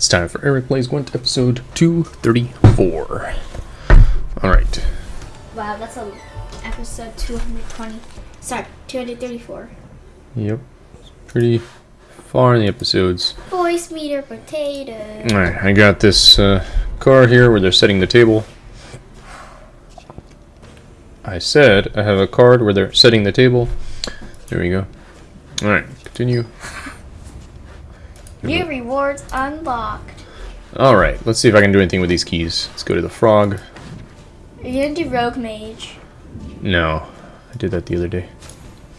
It's time for Eric Plays Gwent episode 234. Alright. Wow, that's a episode 220. Sorry, 234. Yep. Pretty far in the episodes. Voicemeeter Potato. Alright, I got this uh, car here where they're setting the table. I said I have a card where they're setting the table. There we go. Alright, continue. New rewards unlocked. Alright, let's see if I can do anything with these keys. Let's go to the frog. Are You're gonna do rogue mage, No, I did that the other day.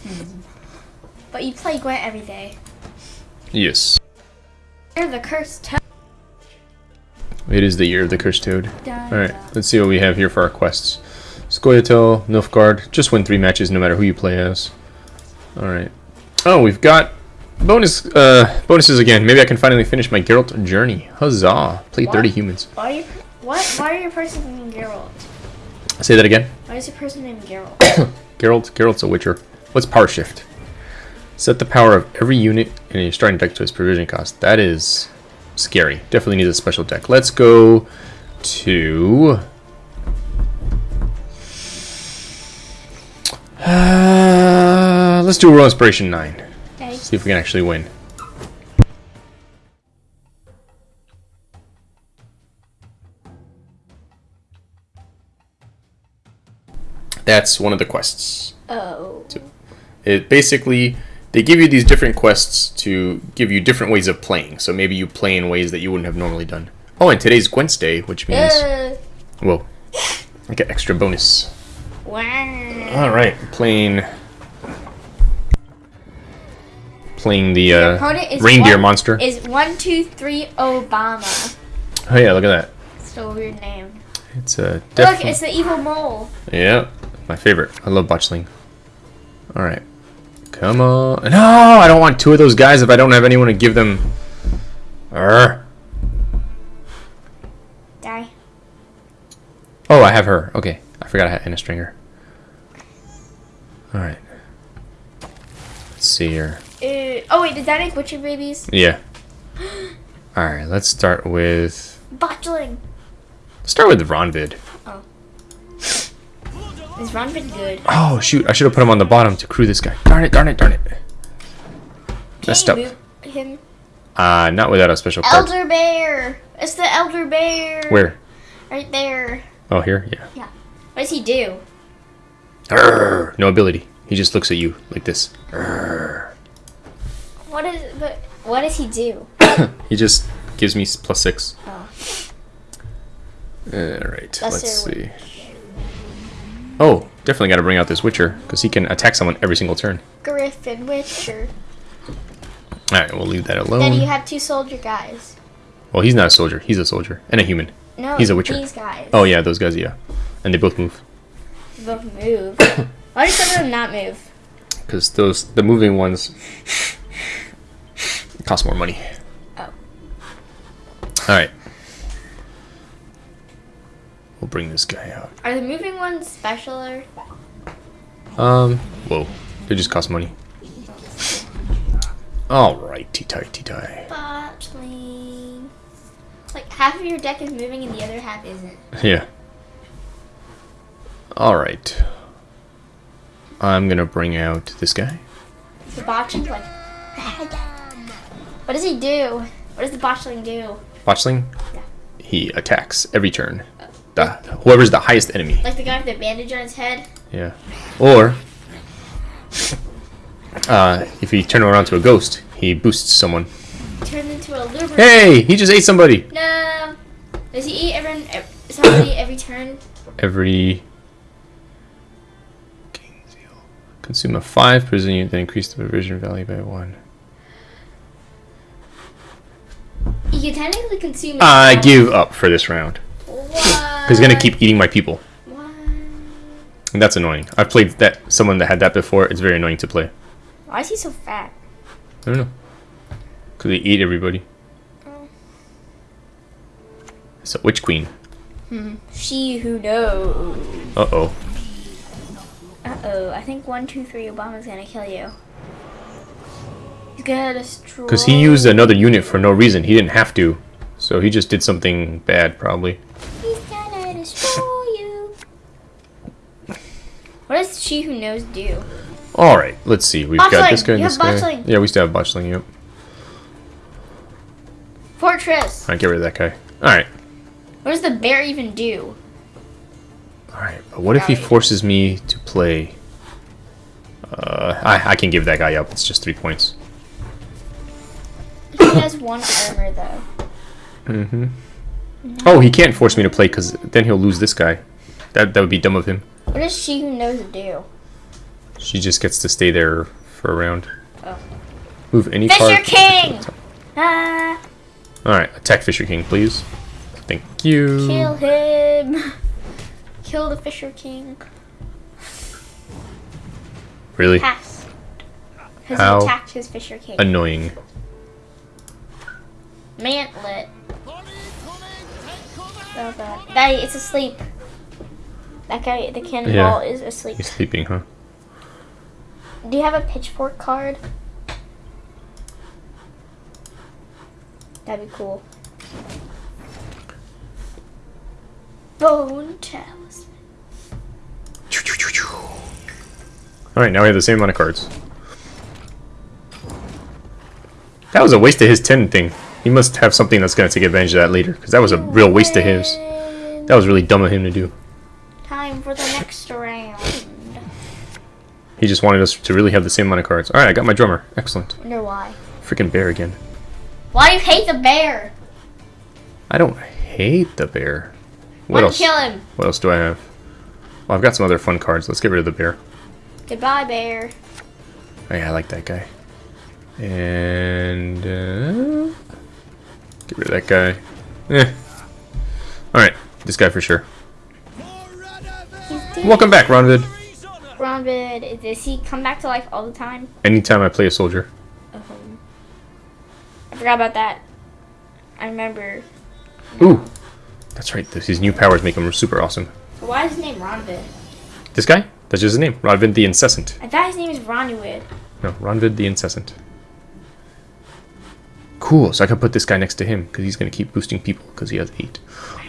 Hmm. but you play Gwent every day. Yes. You're the cursed toad. It is the year of the cursed toad. Alright, let's see what we have here for our quests. Scoia'tael, Nilfgaard, just win three matches no matter who you play as. Alright. Oh, we've got bonus uh, bonuses again. Maybe I can finally finish my Geralt journey. Huzzah! Play 30 humans. Why are you? What? Why are your person named Geralt? Say that again. Why is your person named Geralt? Geralt, Geralt's a witcher. What's power shift? Set the power of every unit in your starting deck to its provision cost. That is scary. Definitely needs a special deck. Let's go to... Uh, let's do Royal Inspiration 9. Okay. See if we can actually win. That's one of the quests. Oh. It basically they give you these different quests to give you different ways of playing. So maybe you play in ways that you wouldn't have normally done. Oh, and today's Gwent's Day, which means Uh, whoa, I get extra bonus. wow. All right, playing playing the uh, reindeer one- monster. Is one two three Obama? oh yeah, look at that. So weird name. It's a Look, it's the evil mole. yeah, my favorite. I love botchling. All right, come on. No, I don't want two of those guys if I don't have anyone to give them. Arr. Die. Oh, I have her. Okay, I forgot I had Anna Strenger. All right. Let's see here. Uh, oh wait, did that make butcher babies? Yeah. All right, let's start with Botchling. start with Ronvid. Oh. Is Ronvid good? Oh shoot! I should have put him on the bottom to crew this guy. Darn it! Darn it! Darn it! Messed up. him? Uh, not without a special card. Elder bear. It's the elder bear. Where? Right there. Oh, here. Yeah. Yeah. What does he do? Arr, no ability. He just looks at you like this. Arr. What is? But what does he do? He just gives me plus six. Oh. All right. Let's see. Oh, definitely got to bring out this Witcher because he can attack someone every single turn. Griffin Witcher. All right, we'll leave that alone. Then you have two soldier guys. Well, he's not a soldier. He's a soldier and a human. No, He's a Witcher. These guys. Oh yeah, those guys. Yeah, and they both move Both move. Why do some of them not move? because those the moving ones cost more money. Oh. All right. We'll bring this guy out. Are the moving ones special or? Um. Whoa. They just cost money. All right, T-tie, T-tie. Botchling. Like half of your deck is moving and the other half isn't. Yeah. All right. I'm gonna bring out this guy. The botchling like. What does he do? What does the botchling do? Botchling. Yeah. He attacks every turn. The whoever's the highest enemy. Like the guy with the bandage on his head? Yeah. Or uh, if you turn around to a ghost, he boosts someone. Turns into a Lubberkin. Hey, he just ate somebody. No. Does he eat every somebody every turn? Every consume a five provision unit, then increase the provision value by one. You technically consume. I give up for this round What? because he's gonna keep eating my people, What? and that's annoying. I've played that someone that had that before. It's very annoying to play. Why is he so fat? I don't know because they eat everybody. Oh. So witch queen. Hmm. She who knows. Uh oh. Uh oh. I think one, two, three. Obama's gonna kill you. He's gonna destroy. Because he used another unit for no reason. He didn't have to. So he just did something bad, probably. He's gonna destroy you. What does she who knows do? All right, let's see. We've got this guy and You this guy. botchling. Yeah, we still have botchling. Yep. Fortress. All right, get rid of that guy. All right. What does the bear even do? All right. But what if he it. forces me to play? Uh, I I can give that guy up. It's just three points. He has one armor though. Mm-hmm. Oh, he can't force me to play because then he'll lose this guy. That that would be dumb of him. What does she who knows do? She just gets to stay there for a round. Oh. Move any Fisher card. King! Ah, All right, attack Fisher King, please. Thank you. kill him. Kill the Fisher King. Really Pass. Because How attacked his Fisher King. annoying. Mantlet. Oh god. That, it's asleep. That guy, the cannonball, is asleep. He's sleeping, huh? Do you have a pitchfork card? That'd be cool. Bone talisman. All right, now we have the same amount of cards. That was a waste of his 10 thing. He must have something that's going to take advantage of that later, because that was a real waste of his. That was really dumb of him to do. Time for the next round. He just wanted us to really have the same amount of cards. All right, I got my drummer. Excellent. Wonder why. Freaking bear again. Why do you hate the bear? I don't hate the bear. What else? kill him. What else do I have? Well, I've got some other fun cards. Let's get rid of the bear. Goodbye, bear. Oh, yeah, I like that guy. And uh, get rid of that guy. Eh. All right, this guy for sure. Welcome back, Ronvid. Ronvid, does he come back to life all the time? Anytime I play a soldier. Um, I forgot about that. I remember. Ooh, that's right. This, his new powers make him super awesome. Why is his name Ronvid? This guy? That's just his name. Ronvid the Incessant. I thought his name was Ronwid. No, Ronvid the Incessant. Cool, so I can put this guy next to him because he's going to keep boosting people because he has eight.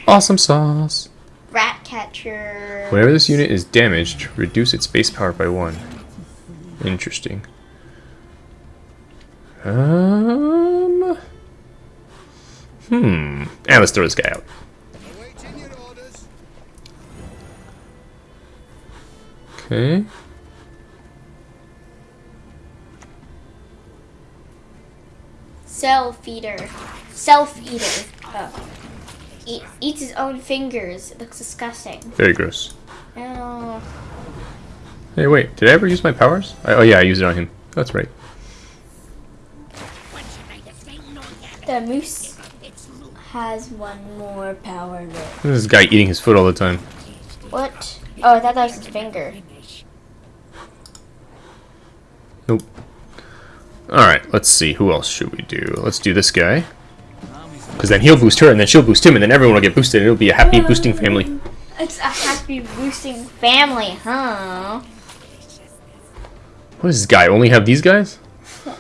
Awesome sauce. Rat catcher. Whenever this unit is damaged, reduce its base power by one. Interesting. Um. Hmm. And let's throw this guy out. Okay. Self eater. Self eater. Oh. Eat, eats his own fingers. It looks disgusting. Very gross. Oh. Hey, wait. Did I ever use my powers? I, oh yeah, I used it on him. That's right. The moose has one more power left. This guy eating his foot all the time. What? Oh, I thought that was his finger. Nope. Alright, let's see. Who else should we do? Let's do this guy. Because then he'll boost her, and then she'll boost him, and then everyone will get boosted, and it'll be a happy boosting family. It's a happy boosting family, huh? What does this guy only have these guys? It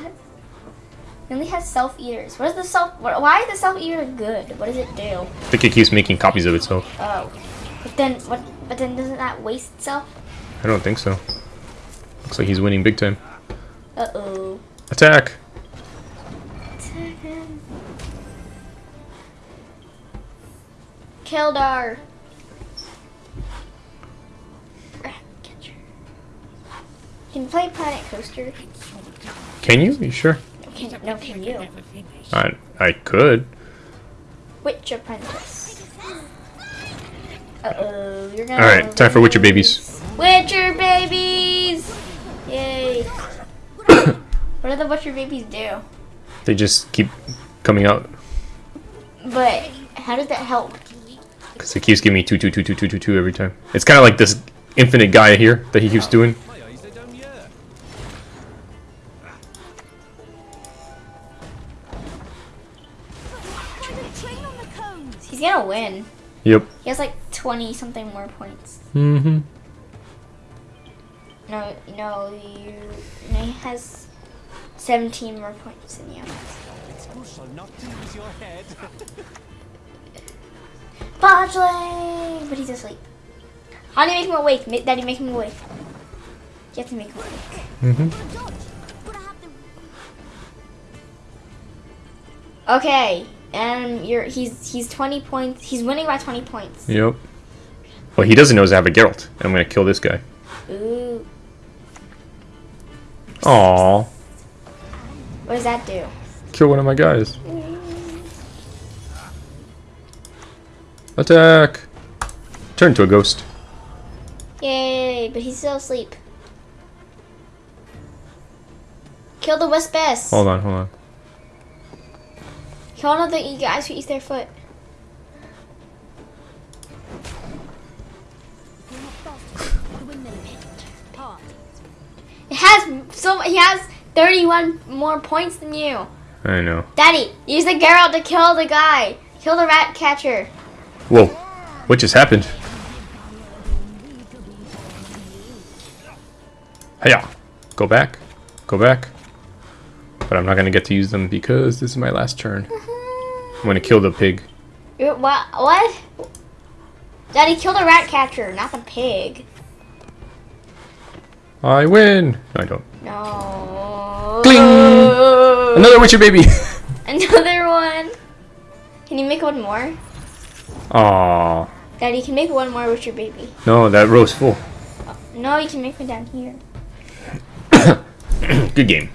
only has self eaters. What is the self? Why is the self eater good? What does it do? I think it keeps making copies of itself. Oh, but then what? But then doesn't that waste itself? I don't think so. Looks like he's winning big time. Uh oh. Attack! Kildar. Rat catcher. Can you play Planet Coaster? Can you? You sure? Can, no, can you? I, I could. Witch Apprentice. Uh oh, you're gonna. Alright, time for Witcher babies. Witcher babies! Yay. What do the Witcher babies do? They just keep coming out. But how does that help? Because it keeps giving me 2, 2, 2, 2, 2, 2, 2 every time. It's kind of like this infinite guy here that he keeps doing. He's gonna win. Yep. He has like 20 something more points. Mm-hmm. No, no, you. No, he has 17 more points than you. Shall not lose your head. But he's asleep. How do you make him awake? Daddy, make him awake. You have to make him awake. Mm-hmm. Okay, and you're he's he's twenty points. He's winning by twenty points. Yep. Well, he doesn't know I have a Geralt. I'm gonna kill this guy. Ooh, Aww. What does that do? Kill one of my guys. Mm. Attack! Turn to a ghost. Yay! But he's still asleep. Kill the Wispus. Hold on, hold on. Kill one of the guys who eat their foot. It has so he has 31 more points than you. I know. Daddy, use the Geralt to kill the guy. Kill the rat catcher. Whoa. What just happened? Hiya. Go back. Go back. But I'm not gonna get to use them because this is my last turn. I'm gonna kill the pig. What? What? Daddy, kill the rat catcher, not the pig. I win! No, I don't. No. Cling! Another Witcher baby! Another one. Can you make one more? Aww. Daddy, you can make one more Witcher baby. No, that row's full. No, you can make one down here. Good game.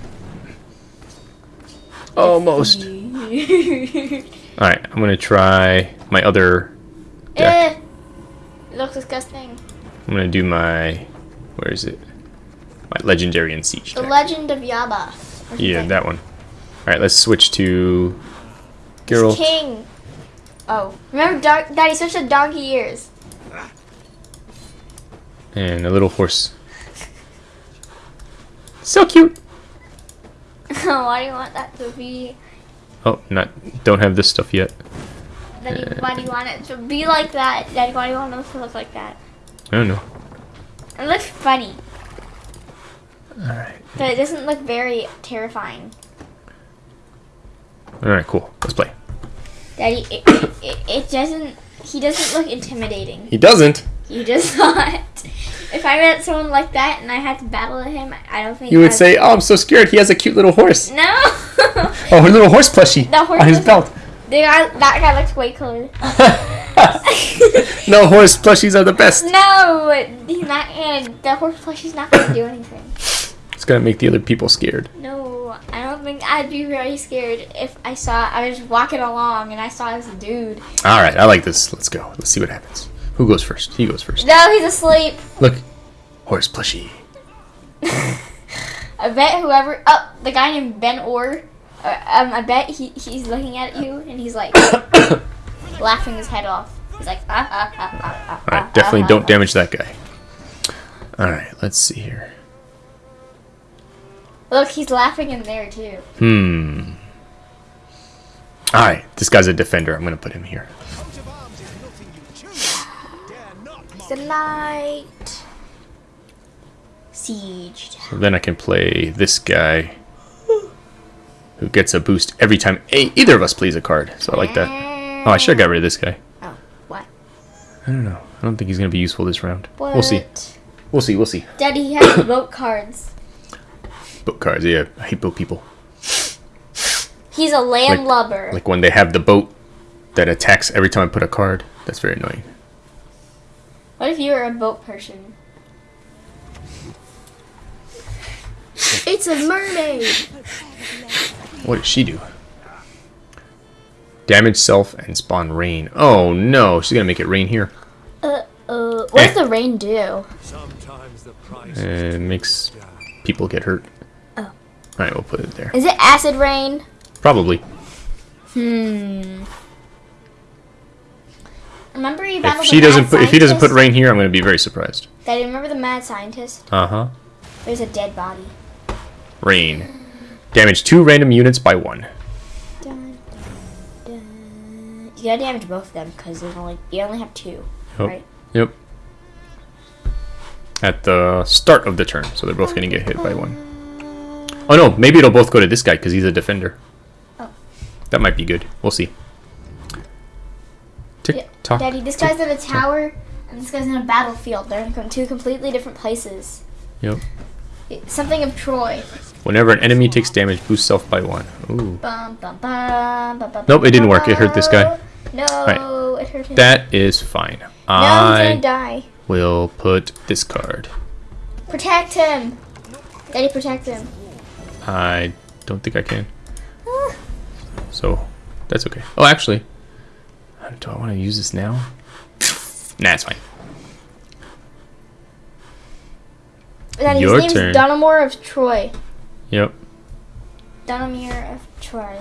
Almost. eh, Alright, I'm gonna try my other deck. it looks disgusting. I'm gonna do my. Where is it? My Legendary and Siege The. Legend of Yaba. Yeah, that one. Alright, let's switch to. He's Geralt. King. Oh, remember, dog, Daddy, switch to donkey ears. And a little horse. So cute! why do you want that to be? Oh, not. Don't have this stuff yet. Daddy, why do you want it to be like that? Daddy, why do you want it to look like that? I don't know. It looks funny, Alright. but it doesn't look very terrifying. Alright, cool. Let's play. Daddy, it, it, it, it doesn't. He doesn't look intimidating. He doesn't! He does not. If I met someone like that and I had to battle him, I don't think You would I'd- say, Oh, I'm so scared. He has a cute little horse. no. Oh, a little horse plushie The horse on his belt. the guy, that guy looks way cooler. no, horse plushies are the best. No, he's not. And the horse plushie's not gonna do anything. Gonna make the other people scared. No, I don't think I'd be very scared if I saw I was walking along and I saw this dude. Alright, I like this. Let's go. Let's see what happens. Who goes first? He goes first. No, he's asleep. Look. Horse plushie. I bet whoever. Oh, the guy named Ben Orr. Uh, um, I bet he he's looking at you and he's like laughing his head off. He's like, ah, ah, ah, ah, ah, Alright, ah, definitely ah, don't ah. damage that guy. Alright, let's see here. Look, he's laughing in there too. Hmm. Alright, this guy's a defender. I'm gonna put him here. Coat of arms is nothing you choose. Dare not mock Good night. Siege. So then I can play this guy who gets a boost every time a- either of us plays a card. So I like that. Oh, I should have got rid of this guy. Oh, what? I don't know. I don't think he's gonna be useful this round. We'll see. We'll see. We'll see. Daddy he has vote cards. Boat cards. Yeah, I hate boat people. He's a landlubber. Like when they have the boat that attacks every time I put a card. That's very annoying. What if you were a boat person? It's a mermaid. What does she do? Damage self and spawn rain. Oh no, she's gonna make it rain here. Uh, uh, what does the rain do? Sometimes the price And it makes people get hurt. Oh. Alright, we'll put it there. Is it acid rain? Probably. Hmm. Remember you battled If she the doesn't put if he doesn't put rain here, I'm gonna be very surprised. Daddy, remember the mad scientist? Uh-huh. There's a dead body. Rain. Damage two random units by one. Dun, dun, dun. You gotta damage both of them because there's only you only have two, right? Yep. At the start of the turn, so they're both gonna get hit by one. Oh no, maybe it'll both go to this guy because he's a defender. Oh. That might be good. We'll see. Tick Yeah, tock. Daddy, this tick, guy's in a tock. tower, and this guy's in a battlefield. They're in two completely different places. Yep. It's something of Troy. Whenever an enemy takes damage, boost self by one. Ooh. Bum, bum, bum, bum, bum, Nope, it didn't work. It hurt this guy. No, it hurt him. That is fine. he's I gonna die. will put this card. Protect him. Daddy, protect him. I don't think I can. So that's okay. Oh, actually, do I want to use this now? Nah, it's fine. Daddy, Your his turn. name's Dunamore of Troy. Yep. Dunamere of Troy.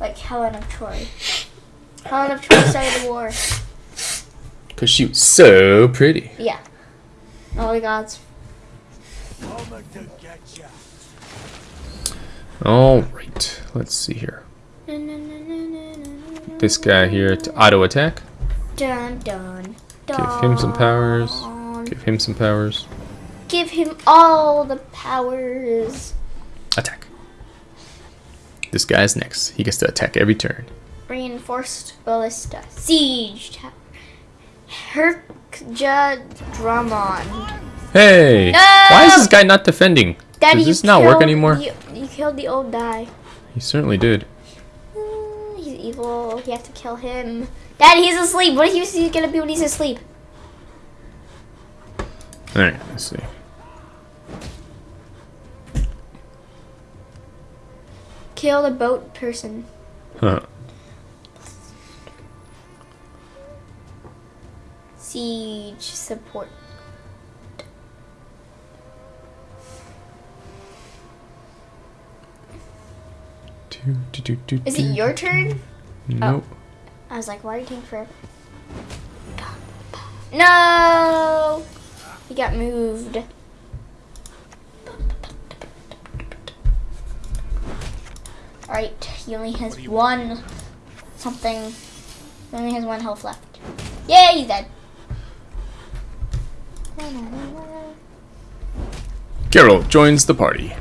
Like Helen of Troy. Helen of Troy started the war. Cause she was so pretty. Yeah. Oh my gods. All right. Let's see here. This guy here to auto attack. Dun dun. Give him some powers. Give him some powers. Give him all the powers. Attack. This guy's next. He gets to attack every turn. Reinforced ballista. Siege tower. Herkja Drummond. Hey! No! Why is this guy not defending? Daddy, Does this not work anymore? You killed the old guy. He certainly did. Mm, He's evil. You have to kill him. Dad, he's asleep. What is he gonna be when he's asleep? Alright, let's see. Kill the boat person. Huh. Siege support. Do, do, do, do, Is it your turn? Nope. Oh. I was like, why are you taking forever? No! He got moved. Alright, he only has one something. He only has one health left. Yay, he's dead. Geralt joins the party.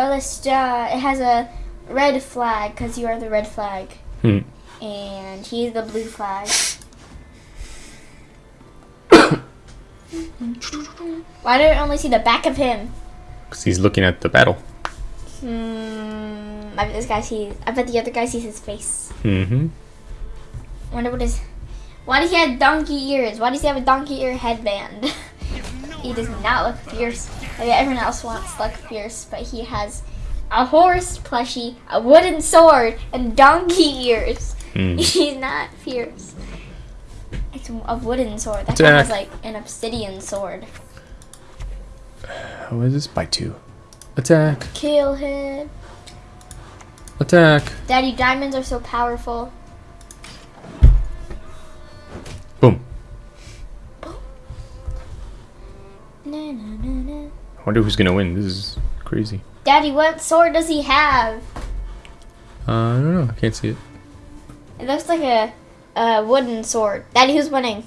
Phoom. Ballista, it has a red flag because you are the red flag. Hmm. And he's the blue flag. Why do I only see the back of him? Because he's looking at the battle. Hmm. I bet this guy sees. I bet the other guy sees his face. Mm-hmm. Wonder what his. Why does he have donkey ears? Why does he have a donkey ear headband? he does not look fierce. I mean, everyone else wants to look fierce, but he has a horse plushie, a wooden sword, and donkey ears. Hmm. He's not fierce. It's a wooden sword. That guy has like an obsidian sword. What is this? By two. Attack. Kill him. Attack. Daddy, diamonds are so powerful. Boom. Na, na, na, na. I wonder who's gonna win. This is crazy. Daddy, what sword does he have? Uh, I don't know. I can't see it. It looks like a, a wooden sword. Daddy, who's winning?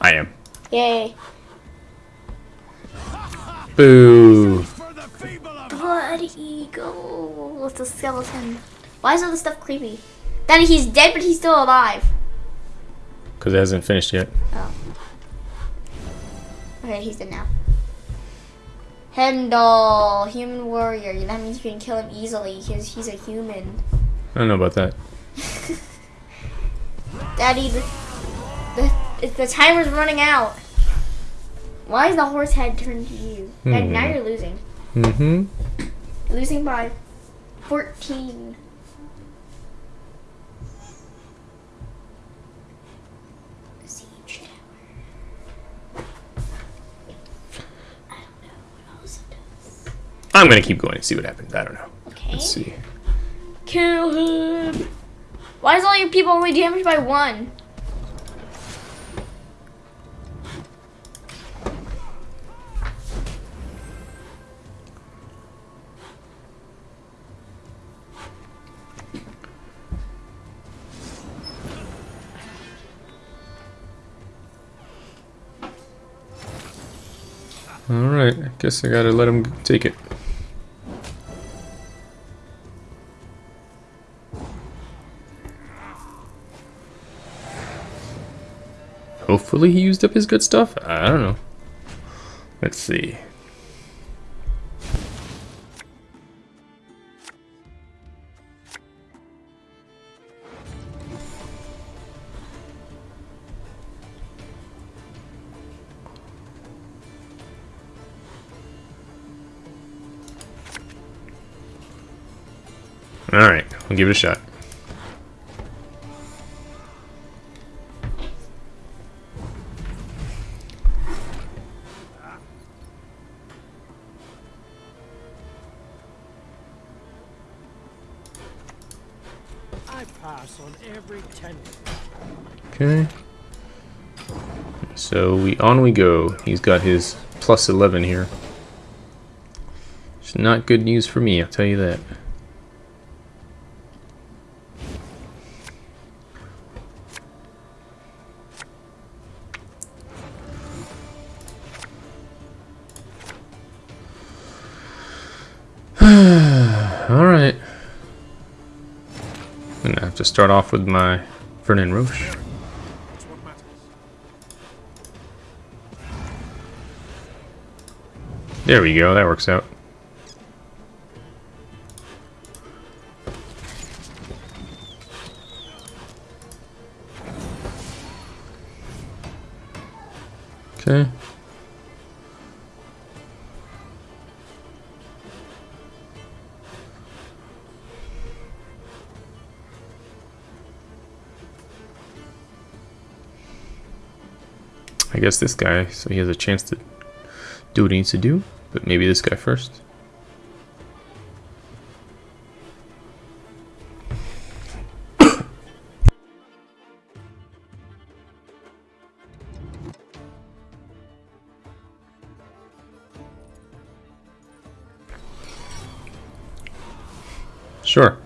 I am. Yay. Boo. For the feeble Blood eagle with a skeleton. Why is all this stuff creepy? Daddy, he's dead, but he's still alive. Because it hasn't finished yet. Oh. Okay, he's dead now. Hendal, human warrior. That means you can kill him easily because he's a human. I don't know about that. Daddy, the, the, the timer's running out. Why is the horse head turned to you? Daddy, now Hmm. you're losing. Mm-hmm. Losing by 14. Siege tower. I don't know what else it does. I'm gonna keep going and see what happens. I don't know. Okay. Let's see. Kill him. Why is all your people only damaged by one? All right. I guess I gotta let him take it. Hopefully he used up his good stuff. I don't know. Let's see. Alright, I'll give it a shot. On we go. He's got his plus 11 here. It's not good news for me, I'll tell you that. Alright. I'm gonna have to start off with my Vernon Roche. There we go, that works out. Okay. I guess this guy, so he has a chance to do what he needs to do, but maybe this guy first. Sure.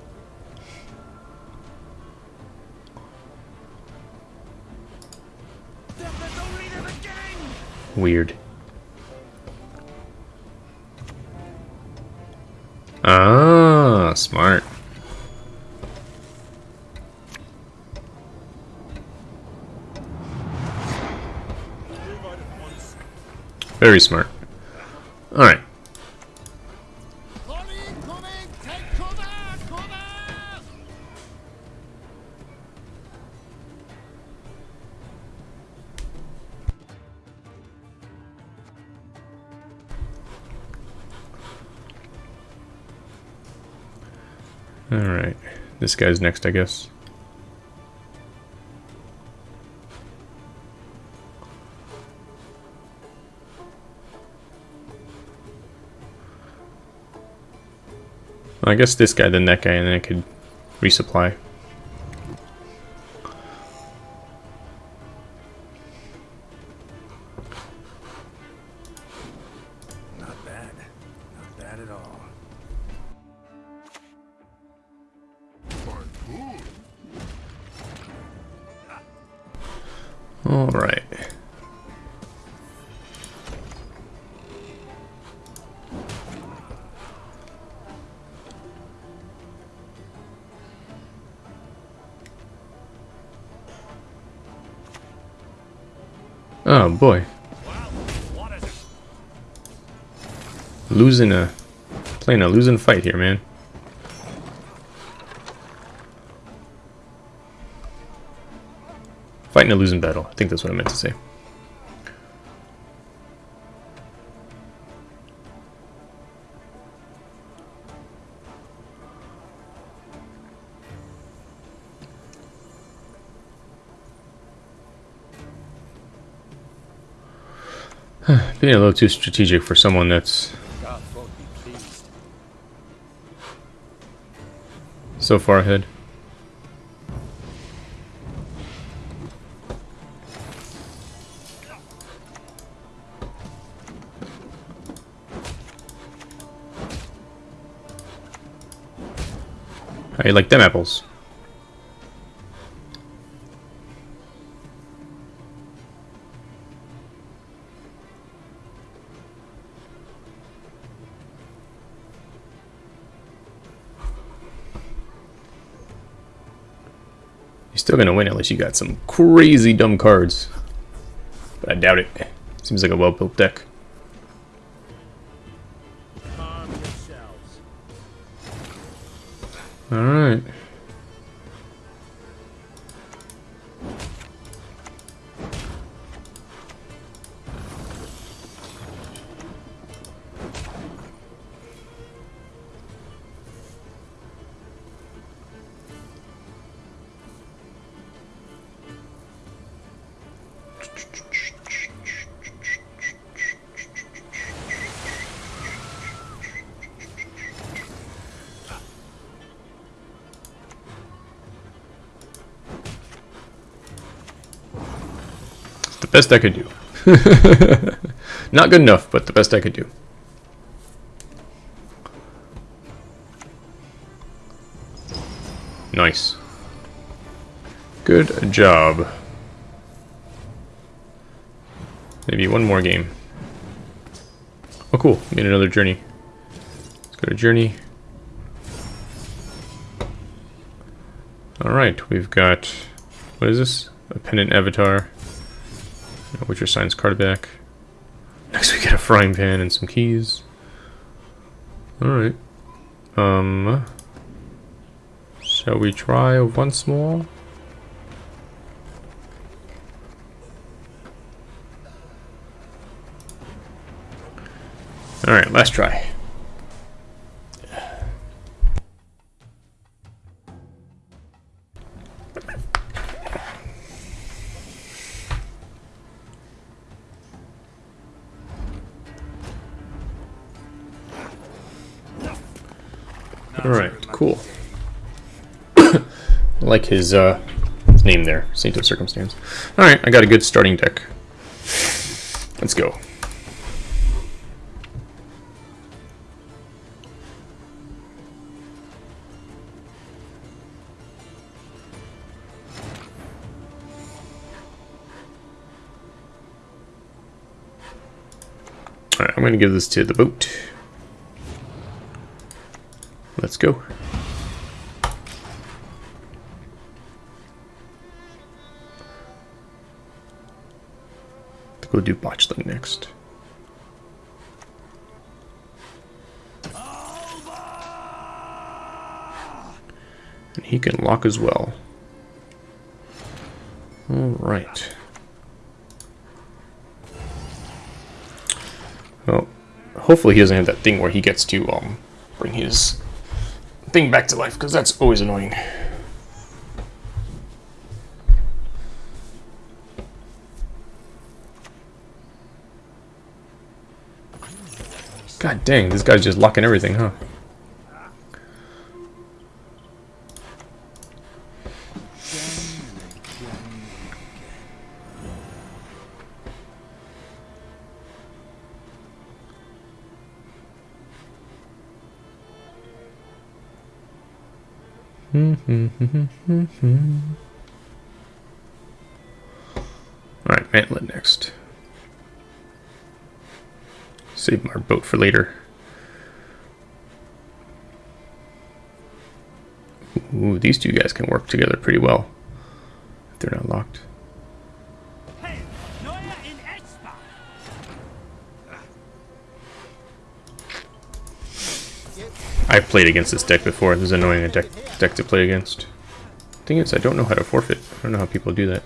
Weird. Ah, smart. Very smart. Alright. This guy's next, I guess. I guess this guy, then that guy, and then I could resupply. Losing a... Playing a losing fight here, man. Fighting a losing battle. I think that's what I meant to say. Being a little too strategic for someone that's so far ahead. You like them apples? going to win unless you got some crazy dumb cards. But I doubt it. Seems like a well-built deck. The best I could do. Not good enough, but the best I could do. Nice. Good job. Maybe one more game. Oh cool, made another journey. Let's go to journey. Alright, we've got... What is this? A pendant avatar. Witcher signs card back. Next we get a frying pan and some keys. Alright. Um... Shall we try once more? Alright, last try. Like his, uh, his name there, Saint of Circumstance. Alright, I got a good starting deck. Let's go. Alright, I'm going to give this to the boat. Let's go. Go do botchling next. And he can lock as well. Alright. Well, hopefully he doesn't have that thing where he gets to um, bring his thing back to life, because that's always annoying. God dang, this guy's just locking everything, huh? For later. Ooh, these two guys can work together pretty well. If they're not locked. I've played against this deck before. This is annoying a deck, deck to play against. Thing is, I don't know how to forfeit. I don't know how people do that.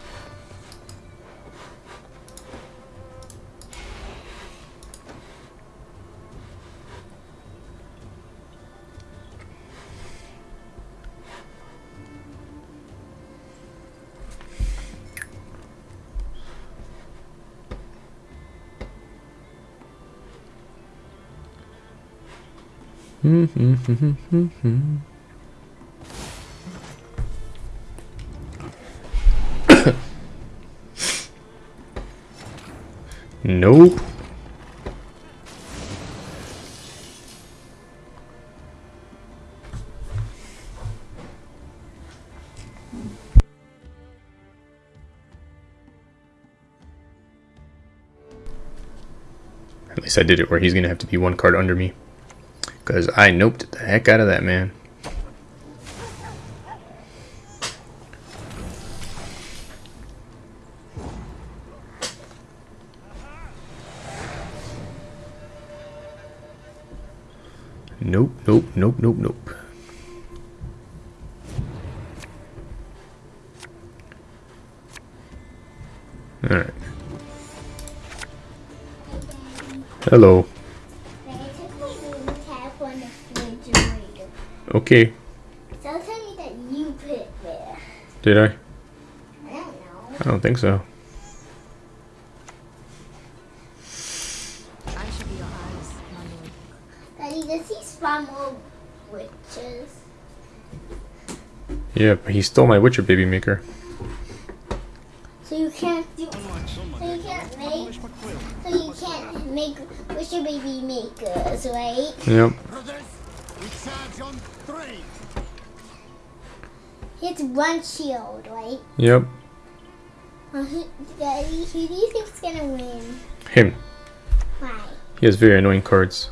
Nope. At least I did it where he's going to have to be one card under me. Because I noped the heck out of that man. Nope, nope, nope, nope, nope. Alright. Hello. Okay. So tell me that you put it there. Did I? I don't know. I don't think so. I shall be your eyes, my lord. Daddy, does he spawn more witches? Yeah, but he stole my Witcher baby maker. So you can't do. So you can't make. So you can't make witcher baby makers, right? Yep. Shield, right? Yep. Uh, who, Daddy, who do you think's gonna win? Him. Why? He has very annoying cards.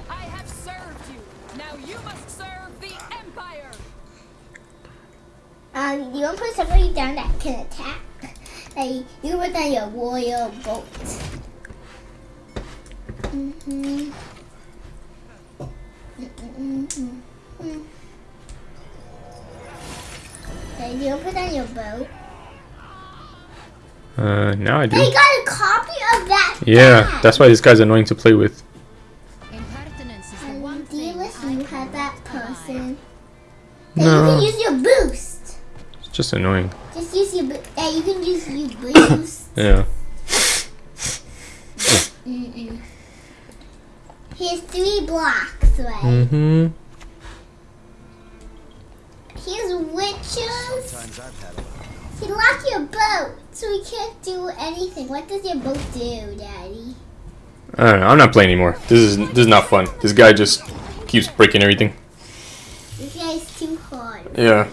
Yeah, that's why this guy's annoying to play with. Impertinence is Um, do you wish you had that person? Hey, you No, can use your boost. it's just annoying. Just use your bo- Yeah, you can use your boost. Yeah. Mm-mm. Here's three blocks, away. Mm-hmm. Here's witches. Sometimes I've had a He locked your boat, so we can't do anything. What does your boat do, Daddy? I don't know. I'm not playing anymore. This is this is not fun. This guy just keeps breaking everything. This guy's too hard. Yeah.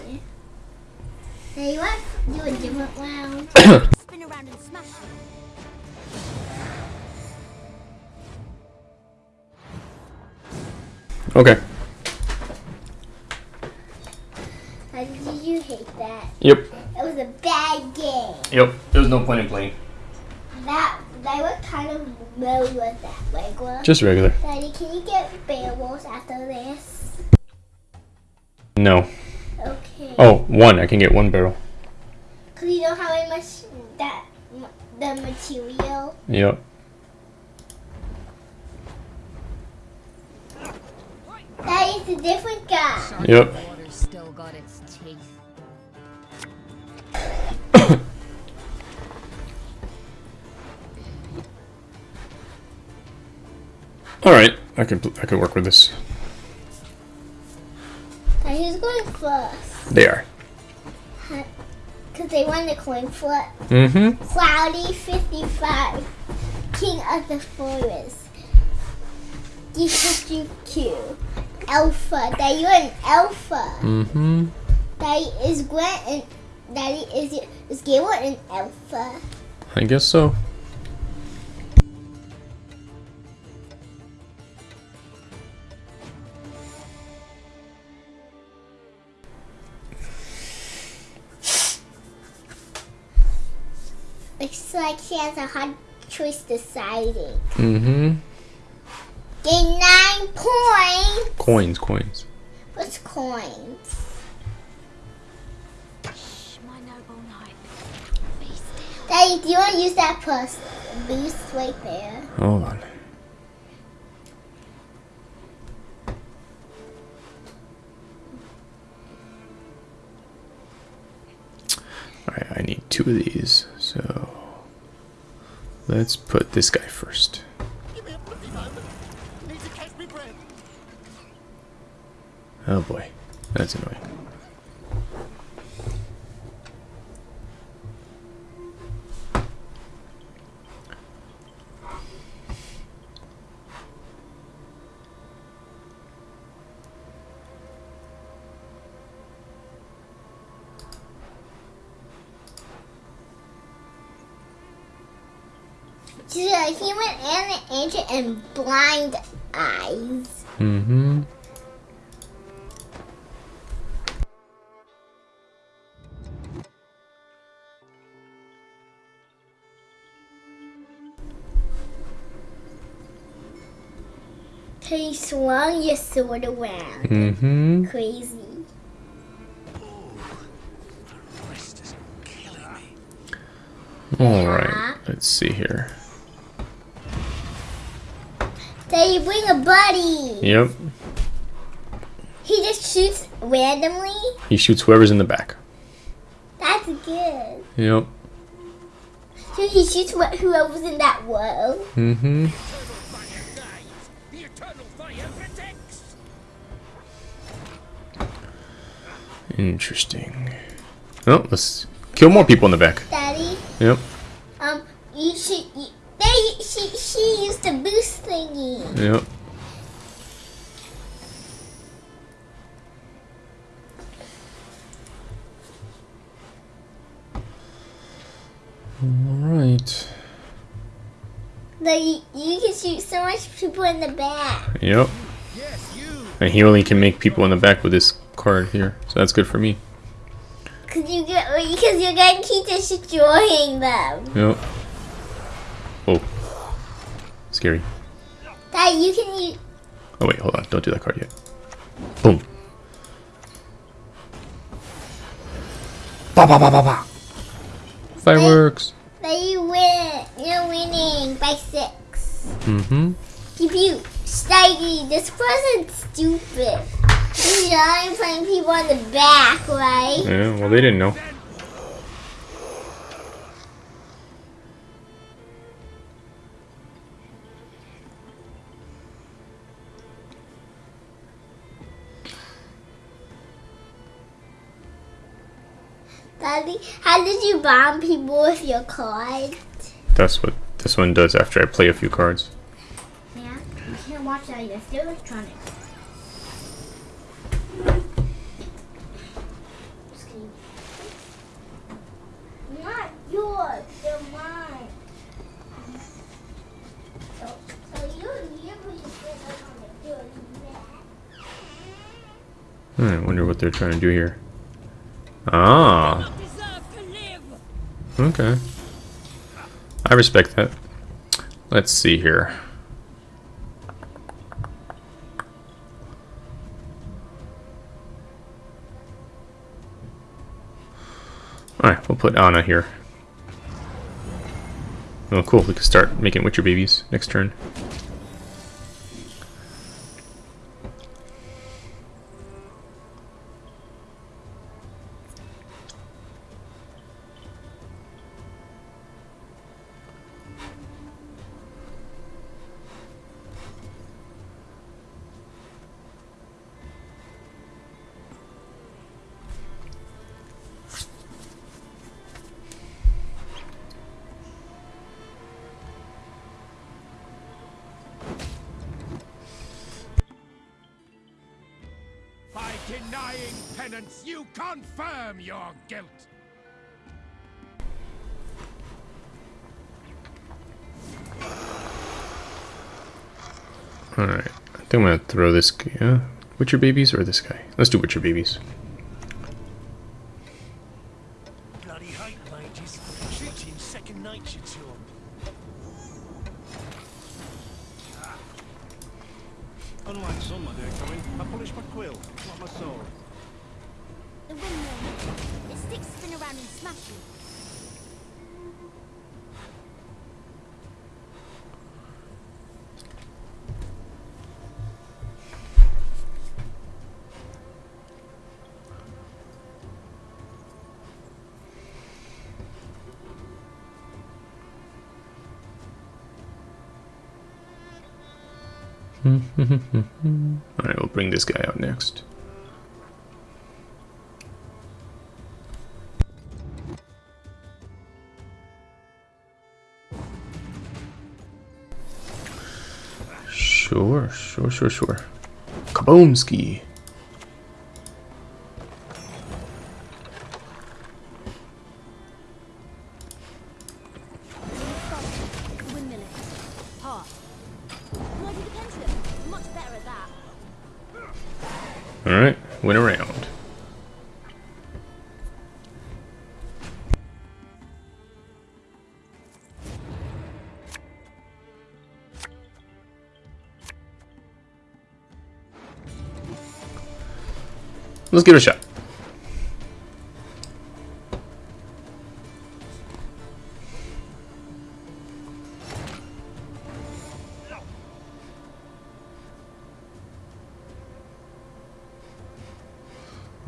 Hey, you want to do a different round? Spin around and smash. Okay. How did you hate that? Yep. It was a bad game. Yep. There's no point in playing. That, that what kind of mode with that? Regular? Just regular. Daddy, can you get barrels after this? No. Okay. Oh, one. I can get one barrel. Cause you don't have any much that the material. Yep. That is a different guy. Yep. All right. I can I can work with this. And who's going first? They are. Cause they won the coin flip. Mm-hmm. Cloudy 55, King of the Forest. DQ, Alpha. That you're an alpha. Mm-hmm. That is Grant and Daddy is is Gable an alpha. I guess so. Looks like she has a hard choice deciding. Mm-hmm. Gain nine points. Coins, coins. What's coins? Daddy, do you want to use that plus boost right there? Hold on. Alright, I need two of these, so let's put this guy first. Oh boy, that's annoying. She's a human and an ancient and blind eyes. Mm-hmm. You swung your sword around. Mm-hmm. Crazy. Rest is killing me. Alright, let's see here. So you bring a buddy. Yep, He just shoots randomly. he shoots whoever's in the back. That's good. Yep. So he shoots wh- whoever's in that wall. Mm-hmm. Eternal fire guides. The eternal fire protects. Interesting. Oh, let's kill more people in the back. Daddy, Yep, um, you should. You, they, she, she used the boost thingy. yep. Alright. Like you, you can shoot so much people in the back. Yep. And he only can make people in the back with this card here. So that's good for me. Cause you get, because you're gonna keep destroying them. Yep. Scary. That you can use. Oh wait, hold on. Don't do that card yet. Boom. Ba ba ba ba ba. Fireworks. That you win. You're winning by six. Mm-hmm. Keep you Staggy, this wasn't stupid. You know, I'm putting people on the back, right? Yeah, well they didn't know. You bomb people with your cards? That's what this one does after I play a few cards. Yeah, you can't watch that. It's still electronic. Just. Not yours. They're mine. So, so you you put your finger on the door. Hmm, I wonder what they're trying to do here. Ah, Deserve to live. Okay. I respect that. Let's see here. Alright, we'll put Anna here. Oh, cool. We can start making Witcher babies next turn. Denying penance, you confirm your guilt. Alright, I think I'm gonna throw this. Uh, Witcher babies or this guy? Let's do Witcher babies. Alright, we'll bring this guy out next. Sure, sure, sure, sure. Kaboomski. Let's give it a shot.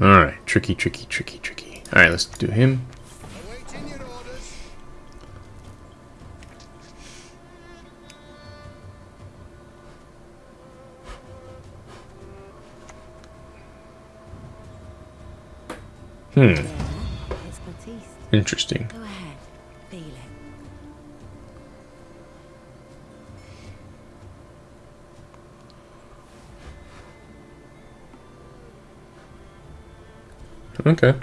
Alright, tricky, tricky, tricky, tricky. Alright, let's do him. Interesting. Go ahead. Feel it. Okay.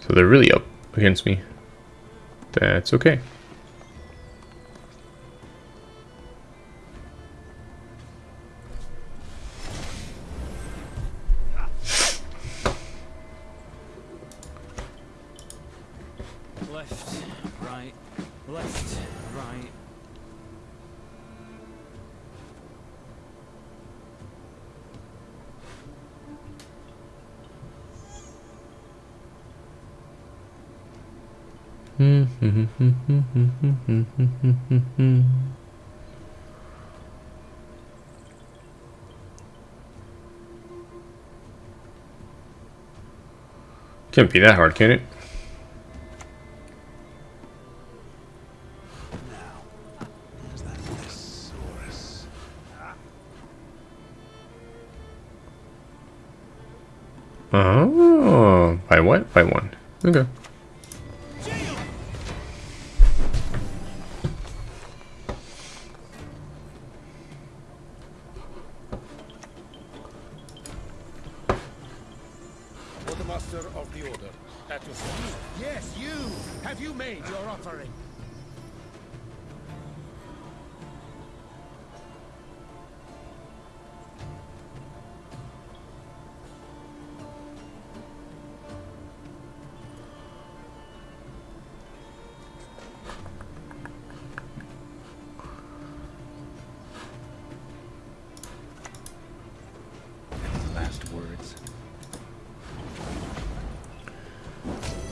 So they're really up against me. That's okay. Can't be that hard, can it?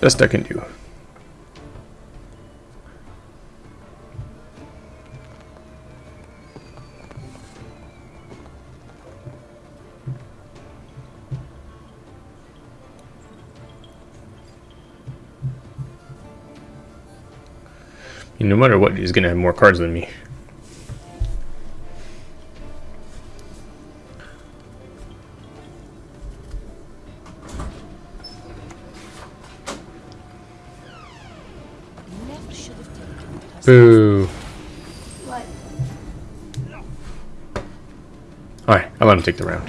Best I can do. No matter what, he's gonna have more cards than me. I'll let him take the round.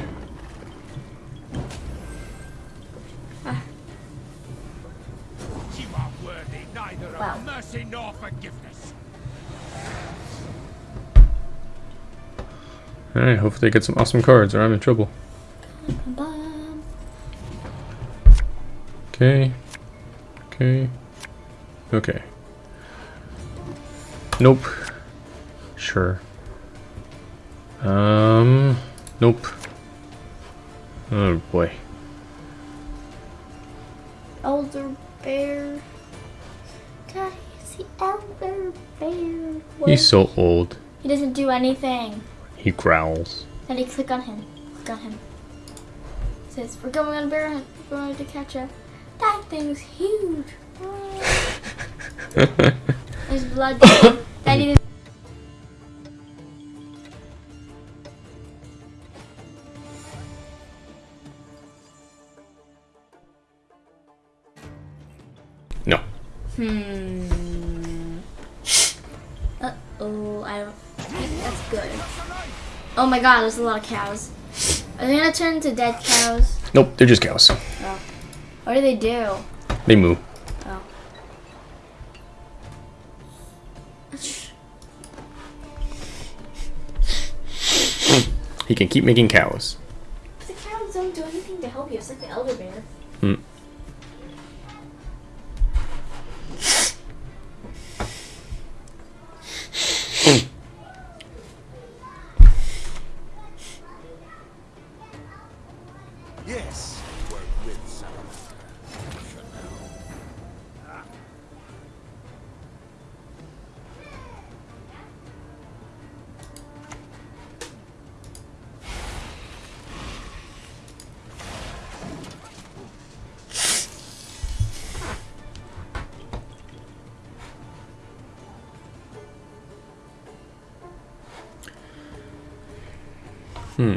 You are worthy neither of mercy nor forgiveness. Alright, hopefully they get some awesome cards or I'm in trouble. Okay. Okay. Okay. Nope. Sure. Um. Nope. Oh boy. Elder bear. God, he's the elder bear. What? He's so old. He doesn't do anything. He growls. Then you click on him. Click on him. It says, we're going on a bear hunt. We're going to catch a... That thing's huge. There's blood. my god, there's a lot of cows. Are they gonna turn into dead cows? Nope, they're just cows. Oh. What do they do? They moo. Oh. He can keep making cows. Hmm.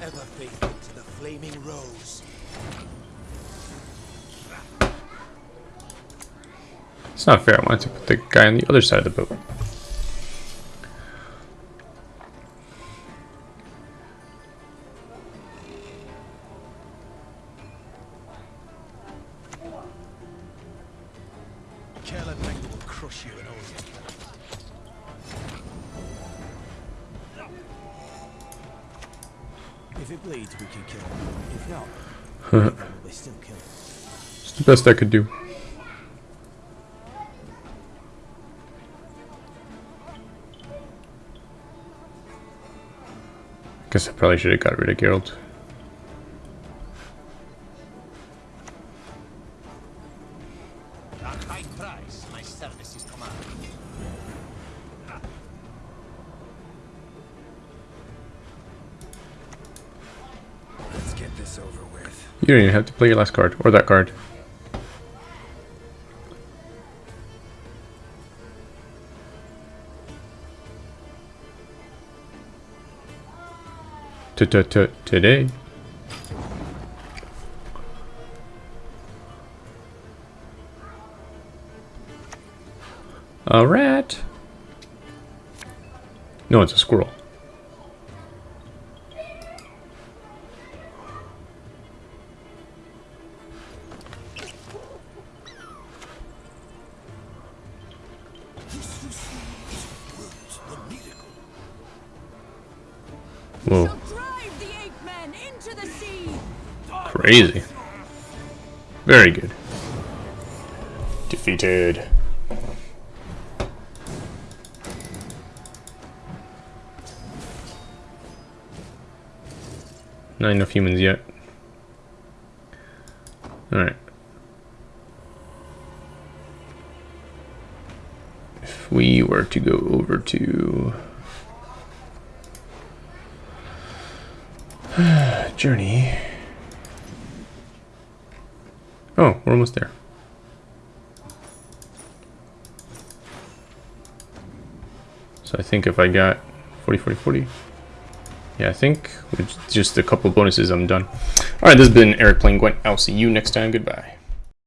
Ever faithful to the flaming rose. It's not fair. I wanted to put the guy on the other side of the boat. Best I could do. Guess I probably should have got rid of Geralt. At high price, my services command. Let's get this over with. You don't even have to play your last card, or that card. Today. A rat. No, it's a squirrel. Crazy. Very good. Defeated. Not enough humans yet. Alright. If we were to go over to journey. Oh, we're almost there. So I think if I got 40, 40, 40. Yeah, I think with just a couple bonuses, I'm done. Alright, this has been Eric playing Gwent. I'll see you next time. Goodbye.